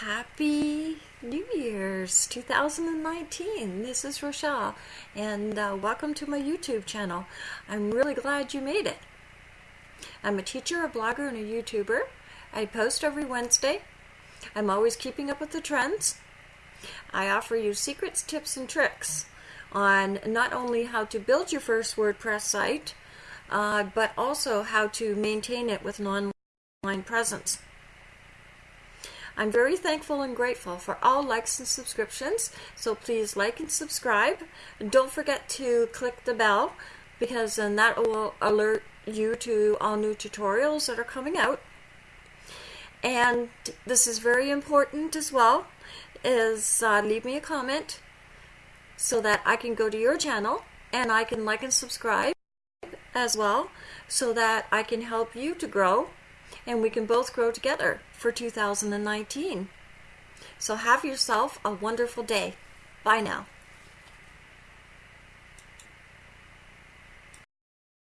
Happy New Year's 2019. This is Rochelle, and uh, welcome to my YouTube channel. I'm really glad you made it. I'm a teacher, a blogger, and a YouTuber. I post every Wednesday. I'm always keeping up with the trends. I offer you secrets, tips, and tricks on not only how to build your first WordPress site, uh, but also how to maintain it with an online presence. I'm very thankful and grateful for all likes and subscriptions, so please like and subscribe. Don't forget to click the bell because then that will alert you to all new tutorials that are coming out. And this is very important as well, is uh, leave me a comment so that I can go to your channel and I can like and subscribe as well so that I can help you to grow and we can both grow together for 2019. So have yourself a wonderful day. Bye now.